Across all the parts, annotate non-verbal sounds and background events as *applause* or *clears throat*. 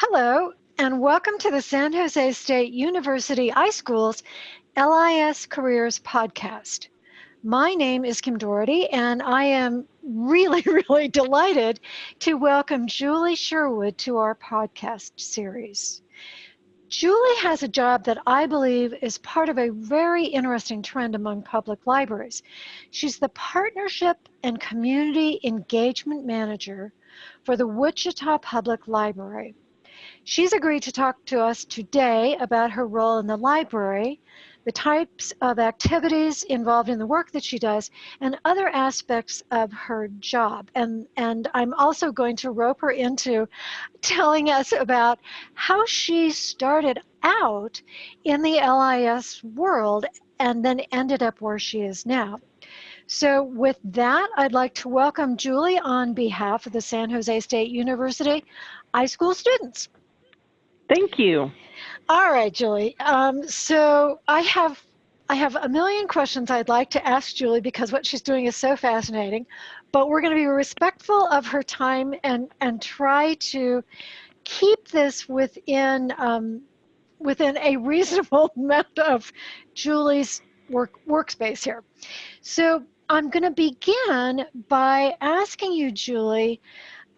Hello, and welcome to the San Jose State University iSchools LIS Careers Podcast. My name is Kim Doherty, and I am really, *laughs* really delighted to welcome Julie Sherwood to our podcast series. Julie has a job that I believe is part of a very interesting trend among public libraries. She's the Partnership and Community Engagement Manager for the Wichita Public Library. She's agreed to talk to us today about her role in the library, the types of activities involved in the work that she does, and other aspects of her job. And, and I'm also going to rope her into telling us about how she started out in the LIS world and then ended up where she is now. So with that, I'd like to welcome Julie on behalf of the San Jose State University iSchool students. Thank you. All right, Julie. Um, so I have I have a million questions I'd like to ask Julie because what she's doing is so fascinating, but we're going to be respectful of her time and and try to keep this within um, within a reasonable *laughs* amount of Julie's work workspace here. So I'm going to begin by asking you, Julie,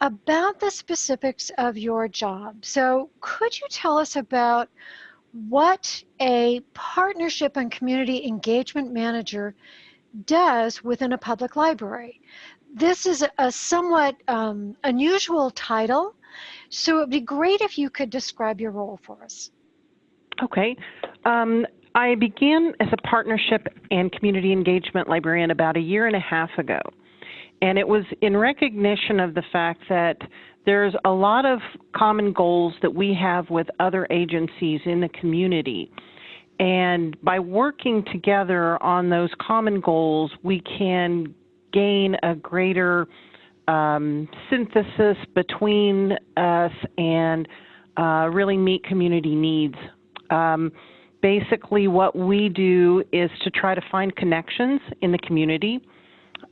about the specifics of your job. So could you tell us about what a partnership and community engagement manager does within a public library? This is a somewhat um, unusual title, so it would be great if you could describe your role for us. Okay. Um, I began as a partnership and community engagement librarian about a year and a half ago. And it was in recognition of the fact that there's a lot of common goals that we have with other agencies in the community. And by working together on those common goals, we can gain a greater um, synthesis between us and uh, really meet community needs. Um, basically, what we do is to try to find connections in the community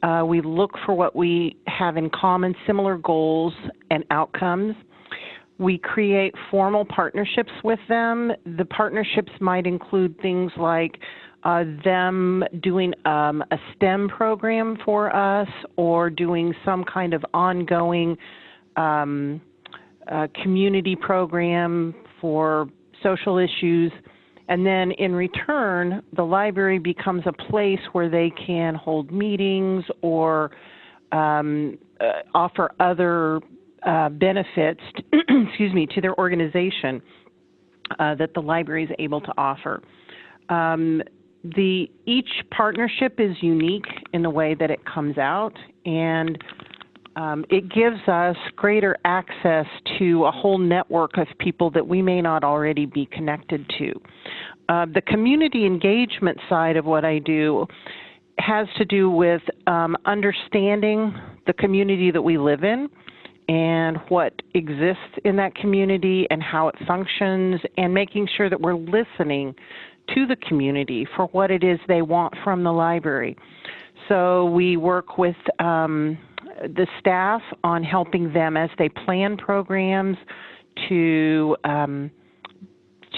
uh, we look for what we have in common, similar goals and outcomes. We create formal partnerships with them. The partnerships might include things like uh, them doing um, a STEM program for us or doing some kind of ongoing um, uh, community program for social issues. And then in return, the library becomes a place where they can hold meetings or um, uh, offer other uh, benefits, *clears throat* excuse me, to their organization uh, that the library is able to offer. Um, the each partnership is unique in the way that it comes out, and um, it gives us greater access to a whole network of people that we may not already be connected to. Uh, the community engagement side of what I do has to do with um, understanding the community that we live in and what exists in that community and how it functions, and making sure that we're listening to the community for what it is they want from the library. So we work with um, the staff on helping them as they plan programs to um,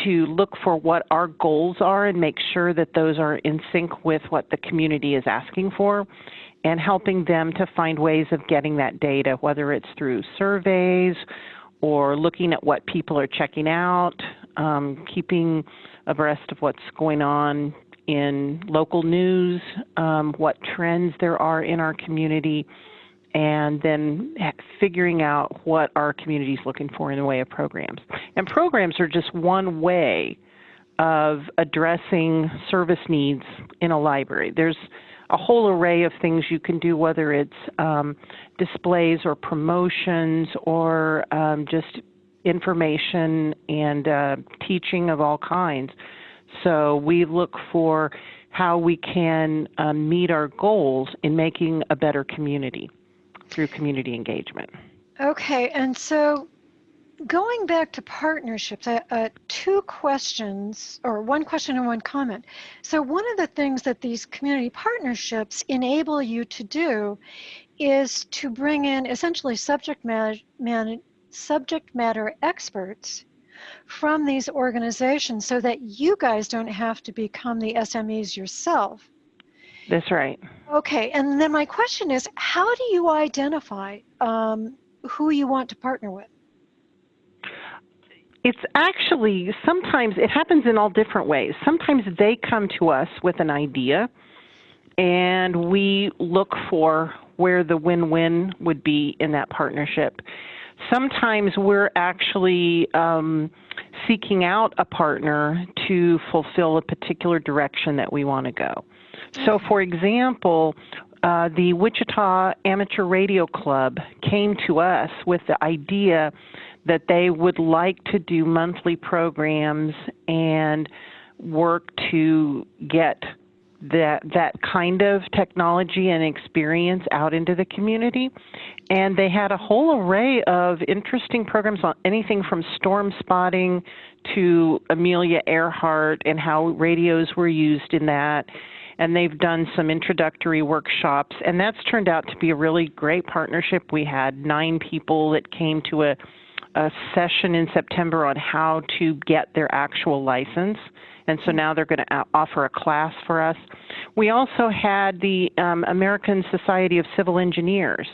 to look for what our goals are and make sure that those are in sync with what the community is asking for and helping them to find ways of getting that data, whether it's through surveys or looking at what people are checking out, um, keeping abreast of what's going on in local news, um, what trends there are in our community, and then figuring out what our community is looking for in the way of programs. And programs are just one way of addressing service needs in a library. There's a whole array of things you can do, whether it's um, displays or promotions or um, just information and uh, teaching of all kinds. So we look for how we can uh, meet our goals in making a better community through community engagement. Okay, and so going back to partnerships, uh, uh, two questions, or one question and one comment. So one of the things that these community partnerships enable you to do is to bring in essentially subject matter, man, subject matter experts from these organizations so that you guys don't have to become the SMEs yourself. That's right. Okay, and then my question is how do you identify um, who you want to partner with? It's actually sometimes it happens in all different ways. Sometimes they come to us with an idea and we look for where the win win would be in that partnership. Sometimes we're actually um, seeking out a partner to fulfill a particular direction that we want to go. So, for example, uh, the Wichita Amateur Radio Club came to us with the idea that they would like to do monthly programs and work to get that that kind of technology and experience out into the community. And they had a whole array of interesting programs on anything from storm spotting to Amelia Earhart and how radios were used in that and they've done some introductory workshops and that's turned out to be a really great partnership we had nine people that came to a a session in September on how to get their actual license. And so now they're going to offer a class for us. We also had the um, American Society of Civil Engineers.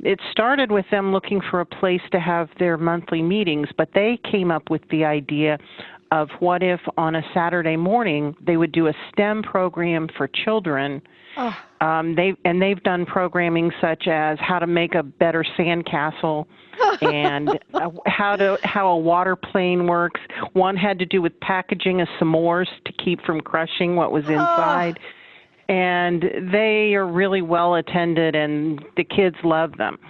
It started with them looking for a place to have their monthly meetings, but they came up with the idea of what if on a Saturday morning they would do a STEM program for children. Oh. Um, they and they've done programming such as how to make a better sandcastle *laughs* and uh, how to how a water plane works. One had to do with packaging a s'mores to keep from crushing what was inside. Oh. And they are really well attended, and the kids love them.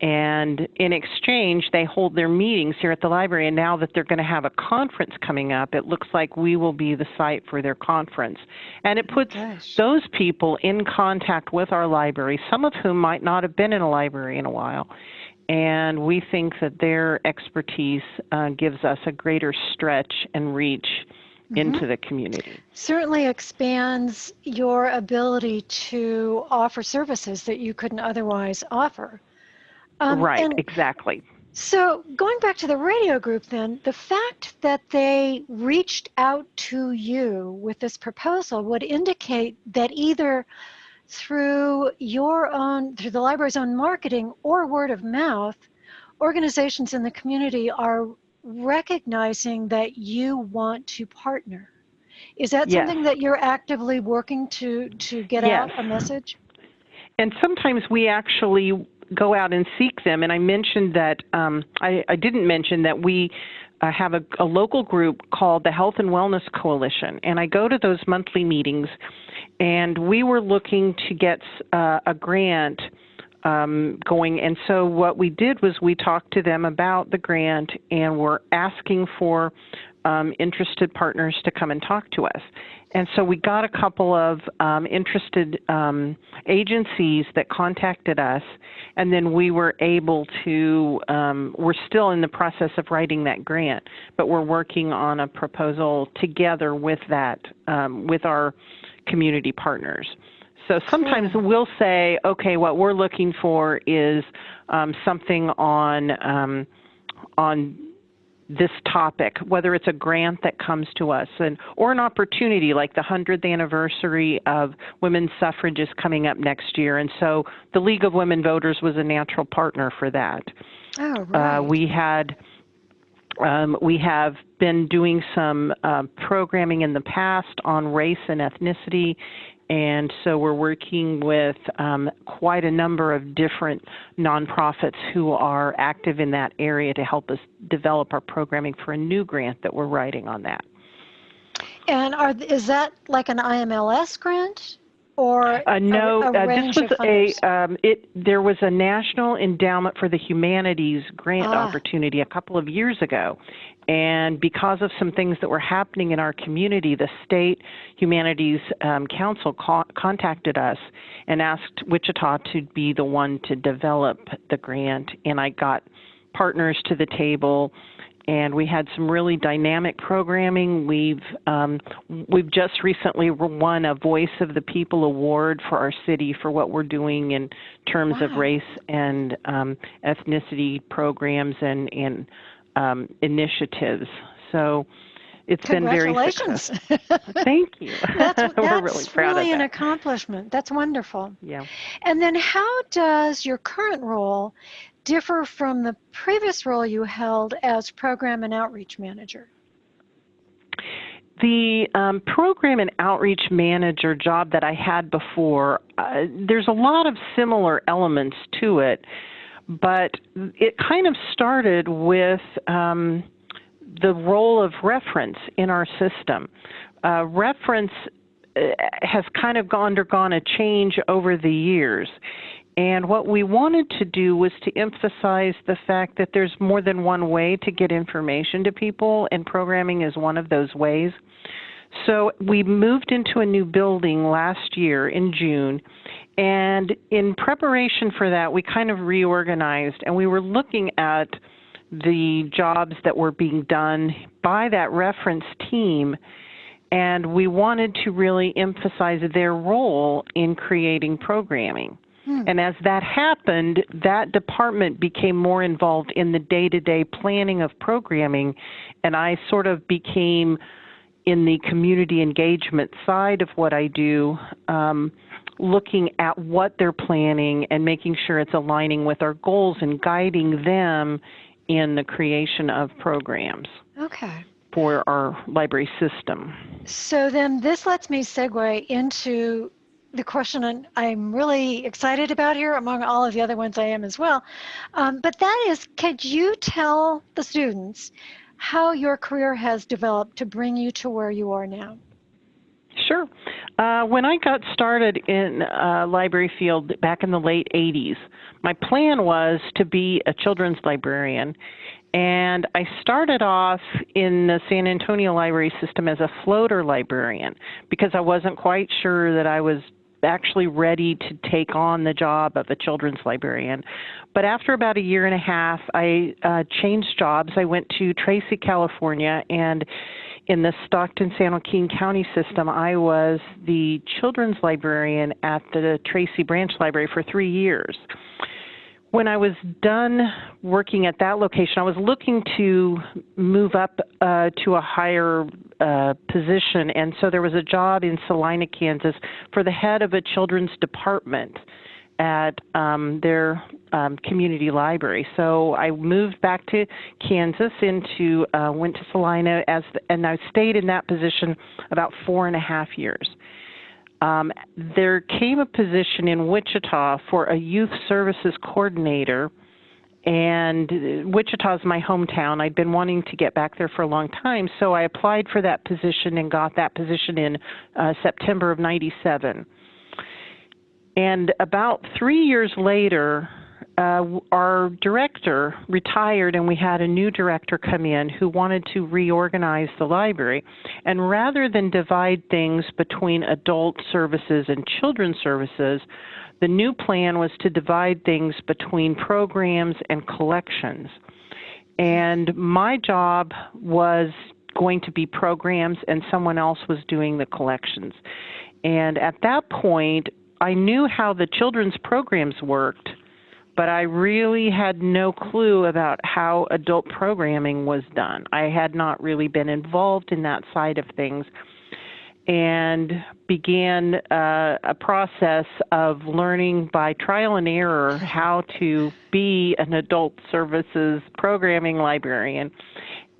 And in exchange, they hold their meetings here at the library. And now that they're going to have a conference coming up, it looks like we will be the site for their conference. And it puts Gosh. those people in contact with our library, some of whom might not have been in a library in a while and we think that their expertise uh, gives us a greater stretch and reach mm-hmm. into the community. Certainly expands your ability to offer services that you couldn't otherwise offer. Um, right, exactly. So, going back to the radio group, then, the fact that they reached out to you with this proposal would indicate that either through your own, through the library's own marketing or word of mouth, organizations in the community are recognizing that you want to partner. Is that yes. something that you're actively working to to get yes. out a message? And sometimes we actually go out and seek them. And I mentioned that um, I, I, didn't mention that we uh, have a, a, local group called the Health and Wellness Coalition, and I go to those monthly meetings and we were looking to get uh, a grant um, going. And so what we did was we talked to them about the grant and we're asking for um, interested partners to come and talk to us. And so we got a couple of um, interested um, agencies that contacted us, and then we were able to, um, we're still in the process of writing that grant, but we're working on a proposal together with that, um, with our community partners. So sometimes we'll say, okay, what we're looking for is um, something on um, on this topic, whether it's a grant that comes to us and or an opportunity like the 100th anniversary of women's suffrage is coming up next year, and so the League of Women Voters was a natural partner for that. Oh, right. Uh, we had um, we have been doing some uh, programming in the past on race and ethnicity, and so we're working with um, quite a number of different nonprofits who are active in that area to help us develop our programming for a new grant that we're writing on that. And are, is that like an IMLS grant? Or uh, no, a, a uh, this was a um, it. There was a National Endowment for the Humanities grant ah. opportunity a couple of years ago, and because of some things that were happening in our community, the state humanities um, council co- contacted us and asked Wichita to be the one to develop the grant, and I got partners to the table and we had some really dynamic programming. We've um, we've just recently won a Voice of the People award for our city for what we're doing in terms wow. of race and um, ethnicity programs and and um, initiatives. So it's been very successful. *laughs* Thank you. that's, that's *laughs* We're really proud really of an accomplishment. That's wonderful. Yeah. And then how does your current role differ from the previous role you held as program and outreach manager? The um, program and outreach manager job that I had before, uh, there's a lot of similar elements to it, but it kind of started with um, the role of reference in our system. Uh, reference uh, has kind of undergone a change over the years. And what we wanted to do was to emphasize the fact that there's more than one way to get information to people, and programming is one of those ways. So we moved into a new building last year in June, and in preparation for that, we kind of reorganized and we were looking at the jobs that were being done by that reference team, and we wanted to really emphasize their role in creating programming. Hmm. And as that happened, that department became more involved in the day to day planning of programming, and I sort of became in the community engagement side of what I do, um, looking at what they're planning and making sure it's aligning with our goals and guiding them in the creation of programs Okay. for our library system. So then this lets me segue into the question I'm really excited about here, among all of the other ones I am as well. Um, but that is, could you tell the students how your career has developed to bring you to where you are now? Sure. Uh, when I got started in uh, library field back in the late 80s, my plan was to be a children's librarian. And I started off in the San Antonio library system as a floater librarian because I wasn't quite sure that I was actually ready to take on the job of a children's librarian. But after about a year and a half, I uh, changed jobs. I went to Tracy, California, and in the Stockton San Joaquin County system, I was the children's librarian at the Tracy Branch Library for three years. When I was done working at that location, I was looking to move up uh, to a higher uh, position, and so there was a job in Salina, Kansas, for the head of a children's department at um, their um, community library. So I moved back to Kansas, into uh, went to Salina as, and I stayed in that position about four and a half years. Um, there came a position in Wichita for a youth services coordinator, and Wichita is my hometown. I'd been wanting to get back there for a long time, so I applied for that position and got that position in uh, September of '97. And about three years later, uh, our director retired, and we had a new director come in who wanted to reorganize the library. And rather than divide things between adult services and children's services, the new plan was to divide things between programs and collections. And my job was going to be programs, and someone else was doing the collections. And at that point, I knew how the children's programs worked but I really had no clue about how adult programming was done. I had not really been involved in that side of things and began uh, a process of learning by trial and error how to be an adult services programming librarian.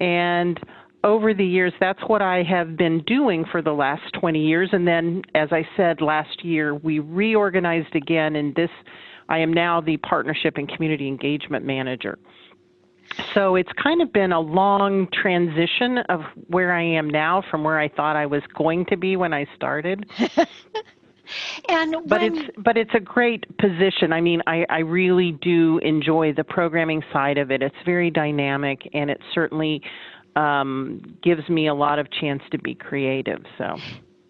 And over the years, that's what I have been doing for the last 20 years. And then, as I said last year, we reorganized again, and this I am now the partnership and community engagement manager. So it's kind of been a long transition of where I am now from where I thought I was going to be when I started. *laughs* and but when, it's but it's a great position. I mean, I, I really do enjoy the programming side of it. It's very dynamic, and it certainly um, gives me a lot of chance to be creative. So.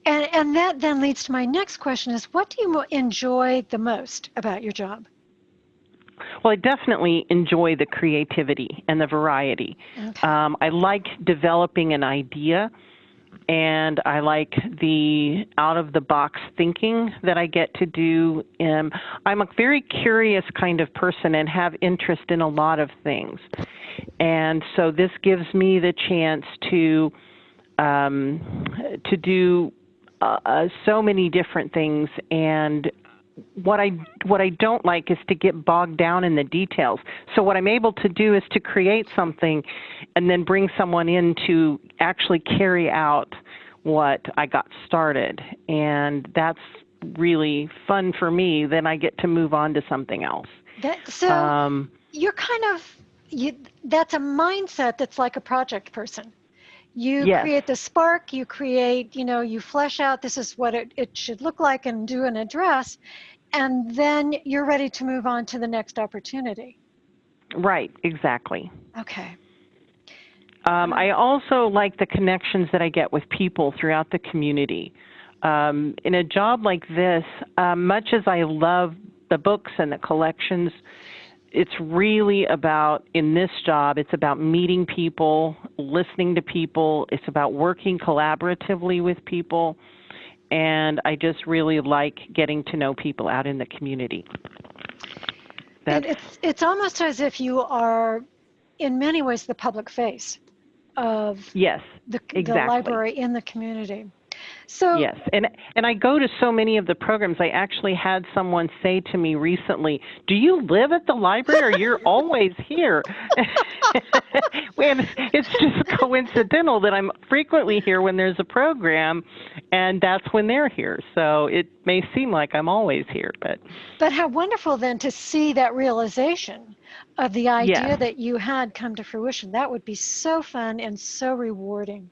And, and that then leads to my next question is what do you enjoy the most about your job? Well, I definitely enjoy the creativity and the variety. Okay. Um, I like developing an idea, and I like the out of the box thinking that I get to do. Um, I'm a very curious kind of person and have interest in a lot of things. And so this gives me the chance to um, to do uh, uh, so many different things and what I what I don't like is to get bogged down in the details. So what I'm able to do is to create something and then bring someone in to actually carry out what I got started. And that's really fun for me. Then I get to move on to something else. That, so Um, you're kind of you that's a mindset that's like a project person you Yes. create the spark you create you know you flesh out this is what it, it should look like and do an address and then you're ready to move on to the next opportunity right, exactly. okay Um, I also like the connections that I get with people throughout the community. Um, in a job like this, um, much as I love the books and the collections, it's really about, in this job, it's about meeting people, listening to people, it's about working collaboratively with people, and I just really like getting to know people out in the community. and it's it's almost as if you are in many ways the public face of yes. the, the library in the community so Yes, and and I go to so many of the programs. I actually had someone say to me recently, "Do you live at the library, or you're *laughs* always here?" *laughs* and it's just coincidental that I'm frequently here when there's a program, and that's when they're here. So it may seem like I'm always here, but But how wonderful then to see that realization of the idea that you had come to fruition. That would be so fun and so rewarding.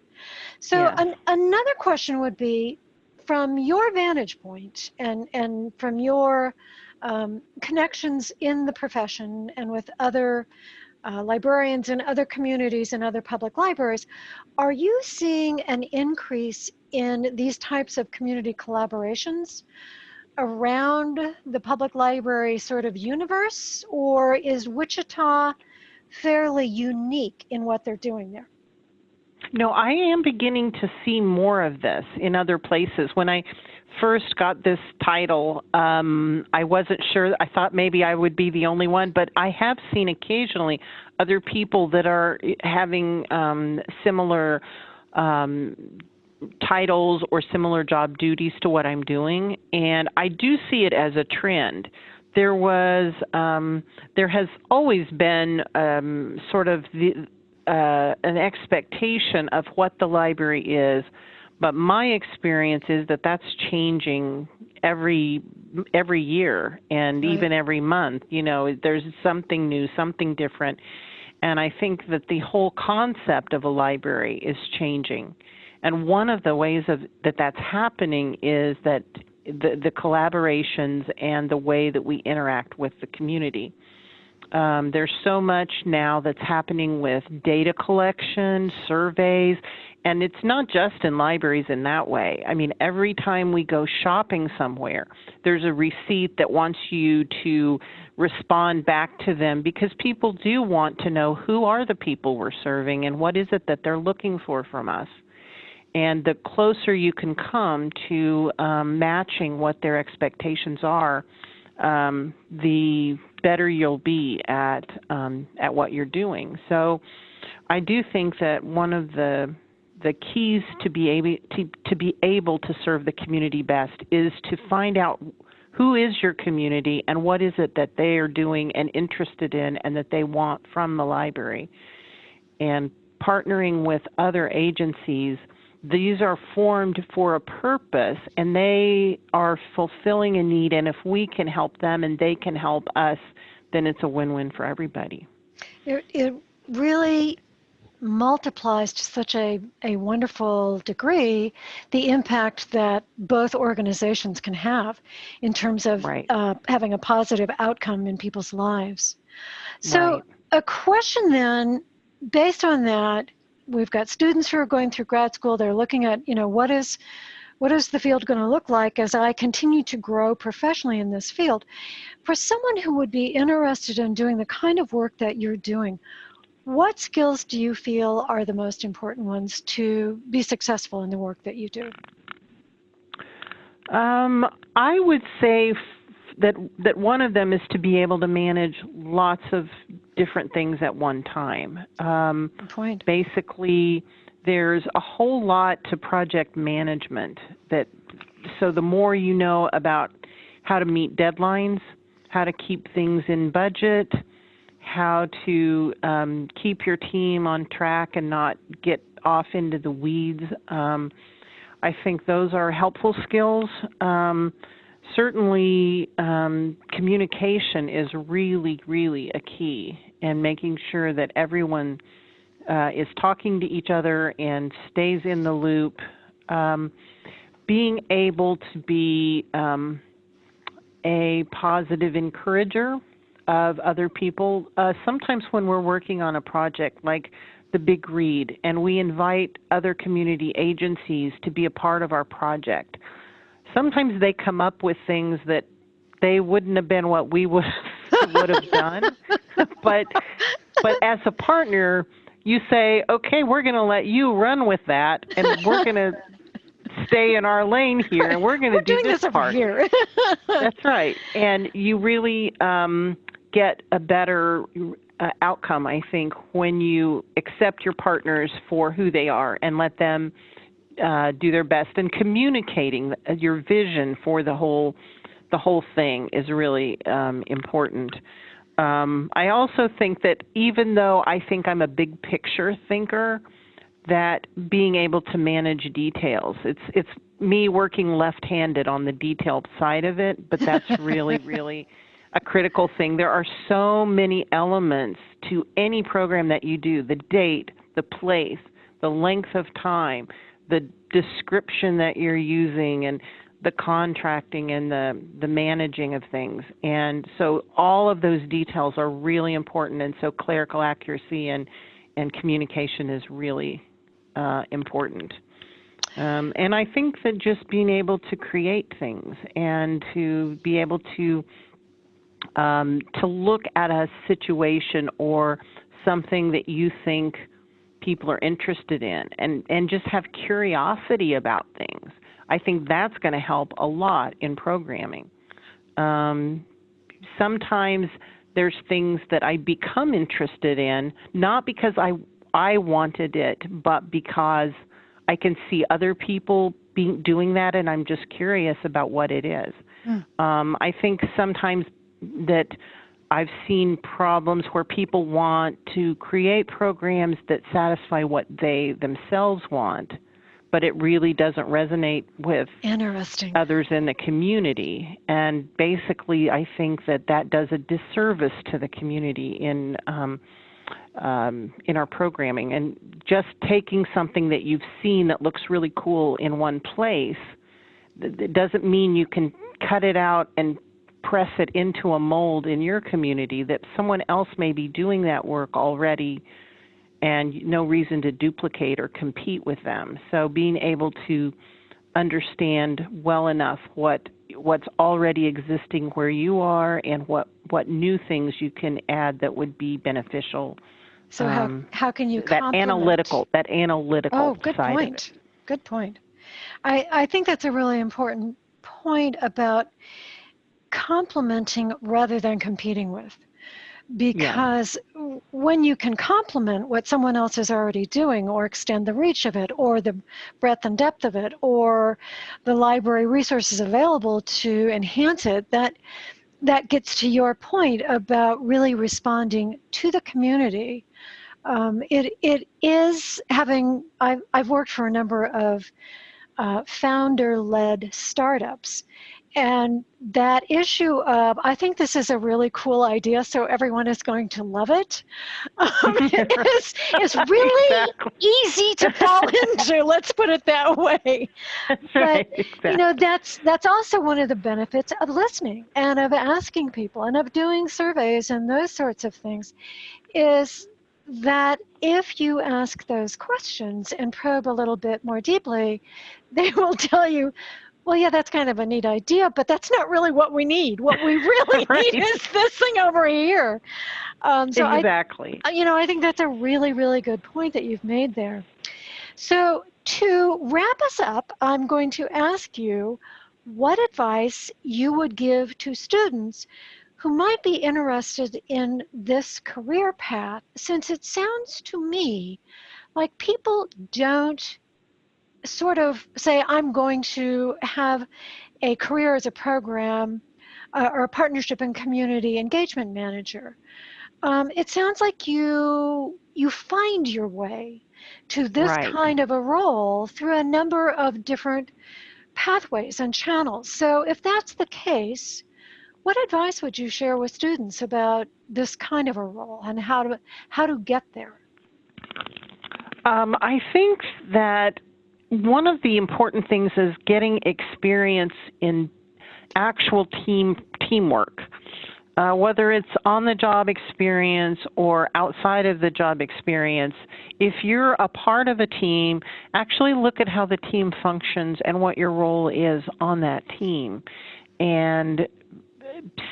So Yes. an, another question would be from your vantage point and, and from your um, connections in the profession and with other uh, librarians in other communities and other public libraries, are you seeing an increase in these types of community collaborations around the public library sort of universe, or is Wichita fairly unique in what they're doing there? No, I am beginning to see more of this in other places. When I first got this title, um, I wasn't sure. I thought maybe I would be the only one, but I have seen occasionally other people that are having um, similar um, titles or similar job duties to what I'm doing, and I do see it as a trend. There was, um, there has always been um, sort of the, uh, an expectation of what the library is, but my experience is that that's changing every every year and Right. even every month. You know, there's something new, something different, and I think that the whole concept of a library is changing. And one of the ways of that that's happening is that the, the collaborations and the way that we interact with the community. Um, there's so much now that's happening with data collection, surveys, and it's not just in libraries in that way. I mean, every time we go shopping somewhere, there's a receipt that wants you to respond back to them because people do want to know who are the people we're serving and what is it that they're looking for from us. And the closer you can come to um, matching what their expectations are, um, the better you'll be at um, at what you're doing. So, I do think that one of the the keys to be able to, to be able to serve the community best is to find out who is your community and what is it that they are doing and interested in and that they want from the library and partnering with other agencies these are formed for a purpose and they are fulfilling a need and if we can help them and they can help us then it's a win-win for everybody It, it really multiplies to such a, a wonderful degree the impact that both organizations can have in terms of Right. uh, having a positive outcome in people's lives. So, Right. a question then, based on that, we've got students who are going through grad school. They're looking at, you know, what is what is the field going to look like as I continue to grow professionally in this field? For someone who would be interested in doing the kind of work that you're doing, what skills do you feel are the most important ones to be successful in the work that you do? Um, I would say that that one of them is to be able to manage lots of different things at one time. Um, point. Basically, there's a whole lot to project management. That so the more you know about how to meet deadlines, how to keep things in budget, how to um, keep your team on track and not get off into the weeds. Um, I think those are helpful skills. Um, certainly, um, communication is really, really a key, and making sure that everyone uh, is talking to each other and stays in the loop. Um, being able to be um, a positive encourager of other people. Uh, sometimes when we're working on a project like the Big Read and we invite other community agencies to be a part of our project, sometimes they come up with things that they wouldn't have been what we would *laughs* would have done. but but as a partner, you say, okay, we're going to let you run with that, and we're going to stay in our lane here, and we're going to do this, this part. here. *laughs* That's right, and you really um, get a better uh, outcome, I think, when you accept your partners for who they are and let them uh, do their best. And communicating your vision for the whole the whole thing is really um, important. Um, I also think that even though I think I'm a big picture thinker, that being able to manage details, it's it's me working left-handed on the detailed side of it, but that's *laughs* really really a critical thing. There are so many elements to any program that you do the date, the place, the length of time, the description that you're using, and the contracting and the, the managing of things. And so all of those details are really important. And so clerical accuracy and, and communication is really uh, important. Um, and I think that just being able to create things and to be able to um, to look at a situation or something that you think people are interested in and, and just have curiosity about things. I think that's going to help a lot in programming. Um, sometimes there's things that I become interested in, not because I, I wanted it, but because I can see other people being, doing that and I'm just curious about what it is. Mm. Um, I think sometimes that I've seen problems where people want to create programs that satisfy what they themselves want, but it really doesn't resonate with Interesting. others in the community. And basically, I think that that does a disservice to the community in um, um, in our programming. And just taking something that you've seen that looks really cool in one place, it doesn't mean you can cut it out and press it into a mold in your community that someone else may be doing that work already and no reason to duplicate or compete with them. So being able to understand well enough what what's already existing where you are and what what new things you can add that would be beneficial. So um, how how can you that analytical that analytical oh good point good point. I I think that's a really important point about complementing rather than competing with. Because yeah. when you can complement what someone else is already doing or extend the reach of it or the breadth and depth of it or the library resources available to enhance it, that that gets to your point about really responding to the community. Um, it, it is having, I've, I've worked for a number of uh, founder-led startups and that issue of, I think this is a really cool idea, so everyone is going to love it. *laughs* Um, *laughs* is, is really exactly. easy to fall *laughs* into, let's put it that way. That's but, right, exactly. you know, that's, that's also one of the benefits of listening and of asking people and of doing surveys and those sorts of things is that if you ask those questions and probe a little bit more deeply, they will tell you, well, yeah, that's kind of a neat idea, but that's not really what we need. What we *laughs* really right. need is this thing over here. Um, so exactly. I, you know, I think that's a really, really good point that you've made there. So to wrap us up, I'm going to ask you what advice you would give to students who might be interested in this career path, since it sounds to me like people don't sort of say, I'm going to have a career as a program uh, or a partnership and community engagement manager. Um, it sounds like you you find your way to this right. kind of a role through a number of different pathways and channels. So if that's the case, what advice would you share with students about this kind of a role and how to how to get there? Um, I think that one of the important things is getting experience in actual team teamwork. Uh, whether it's on the job experience or outside of the job experience, if you're a part of a team, actually look at how the team functions and what your role is on that team. And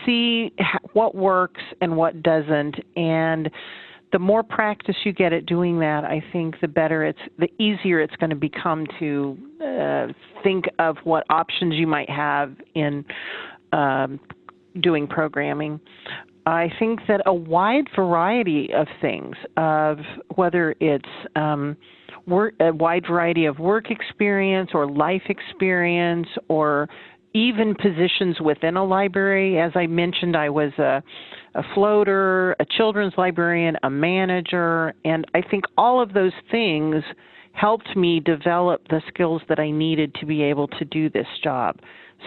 see what works and what doesn't. And the more practice you get at doing that, I think the better it's, the easier it's going to become to uh, think of what options you might have in um, doing programming. I think that a wide variety of things, of whether it's um, work, a wide variety of work experience or life experience or even positions within a library. As I mentioned, I was a, a floater, a children's librarian, a manager, and I think all of those things helped me develop the skills that I needed to be able to do this job.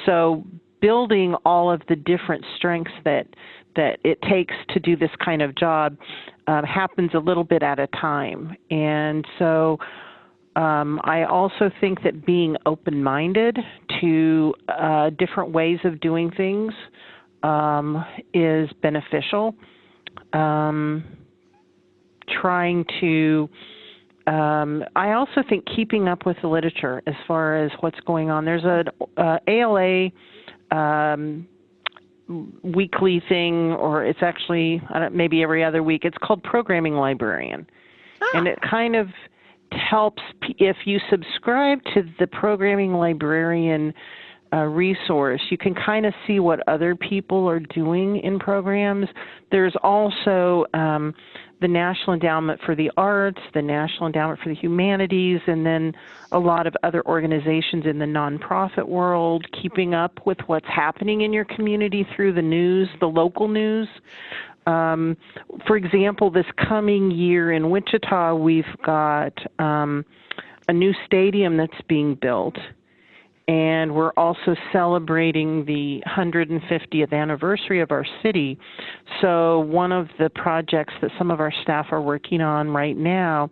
So building all of the different strengths that that it takes to do this kind of job uh, happens a little bit at a time, and so um, I also think that being open minded to uh, different ways of doing things um, is beneficial. Um, trying to, um, I also think keeping up with the literature as far as what's going on. There's an uh, ALA um, weekly thing, or it's actually maybe every other week. It's called Programming Librarian. Ah. And it kind of helps if you subscribe to the programming librarian uh, resource, you can kind of see what other people are doing in programs. There's also um, the National Endowment for the Arts, the National Endowment for the Humanities, and then a lot of other organizations in the nonprofit world keeping up with what's happening in your community through the news, the local news. Um, for example, this coming year in Wichita, we've got um, a new stadium that's being built. And we're also celebrating the 150th anniversary of our city. So, one of the projects that some of our staff are working on right now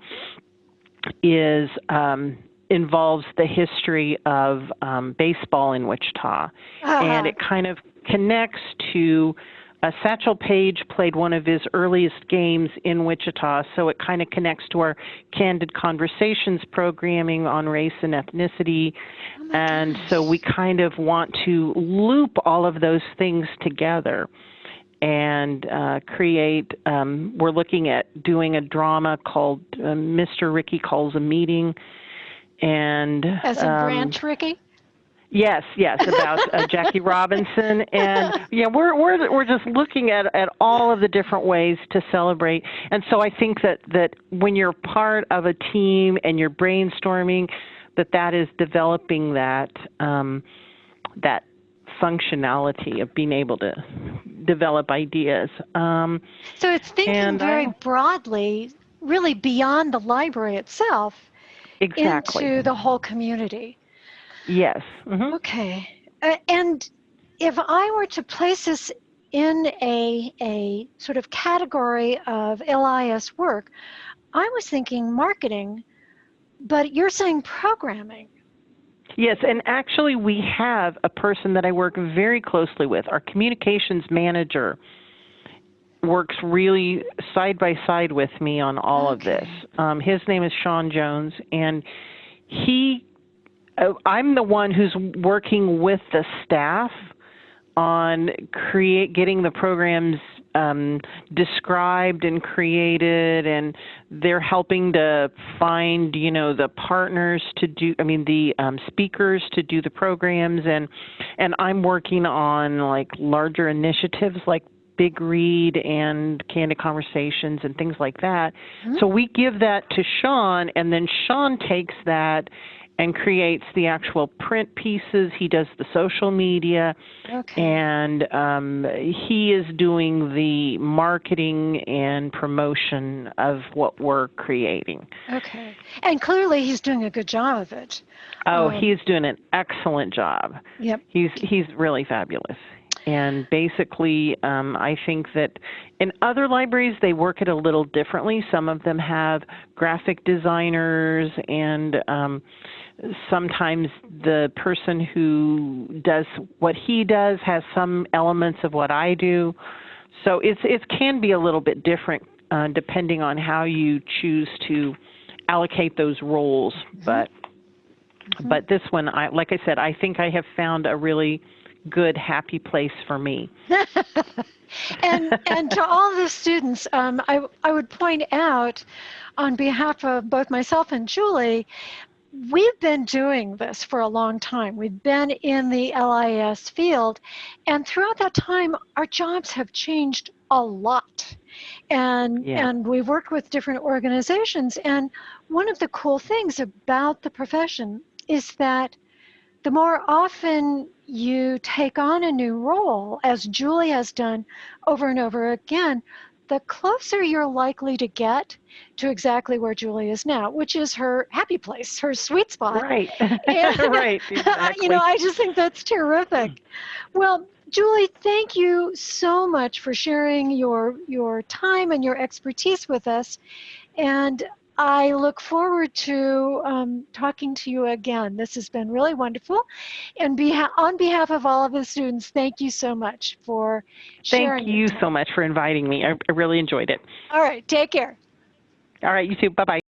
is um, involves the history of um, baseball in Wichita, uh-huh. and it kind of connects to uh, Satchel Paige played one of his earliest games in Wichita, so it kind of connects to our Candid Conversations programming on race and ethnicity. Oh and gosh. so we kind of want to loop all of those things together and uh, create. Um, we're looking at doing a drama called uh, Mr. Rickey Calls a Meeting. And as in um, Branch Rickey? Yes, yes, about uh, *laughs* Jackie Robinson, and yeah, we're we're we're just looking at at all of the different ways to celebrate. And so I think that that when you're part of a team and you're brainstorming, that that is developing that um, that functionality of being able to develop ideas. Um, so it's thinking very I, broadly, really beyond the library itself, exactly. into the whole community. Yes. Mm-hmm. Okay. Uh, and if I were to place this in a, a sort of category of LIS work, I was thinking marketing, but you're saying programming. Yes, and actually, we have a person that I work very closely with, our communications manager. works really side by side with me on all of this. Um, his name is Sean Jones, and he, I'm the one who's working with the staff on create getting the programs um, described and created, and they're helping to find, you know, the partners to do. I mean, the um, speakers to do the programs, and and I'm working on like larger initiatives like Big Read and Candid Conversations and things like that. Mm-hmm. So we give that to Sean, and then Sean takes that and creates the actual print pieces. He does the social media, okay. and um, he is doing the marketing and promotion of what we're creating. Okay, and clearly he's doing a good job of it. Oh, um, he's doing an excellent job. Yep. He's he's really fabulous. And basically, um, I think that in other libraries, they work it a little differently. Some of them have graphic designers, and um, sometimes the person who does what he does has some elements of what I do. So it's, it can be a little bit different uh, depending on how you choose to allocate those roles. Mm-hmm. But mm-hmm. but this one, I, like I said, I think I have found a really good, happy place for me. *laughs* and and to all the students, um, I I would point out, on behalf of both myself and Julie, we've been doing this for a long time. We've been in the LIS field, and throughout that time, our jobs have changed a lot. And, yeah. and we've worked with different organizations. And one of the cool things about the profession is that the more often you take on a new role, as Julie has done over and over again, the closer you're likely to get to exactly where Julie is now, which is her happy place, her sweet spot. Right. *laughs* And, *laughs* right. Exactly. you know, I just think that's terrific. Well, Julie, thank you so much for sharing your your time and your expertise with us. And I look forward to um, talking to you again. This has been really wonderful. And beha- on behalf of all of the students, thank you so much for sharing. Thank you so much for inviting me. I, I really enjoyed it. All right, take care. All right, you too. Bye bye.